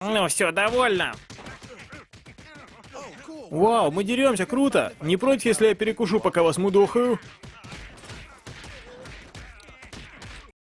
Ну все, довольно. Вау, мы деремся, круто! Не против, если я перекушу, пока вас мудохаю?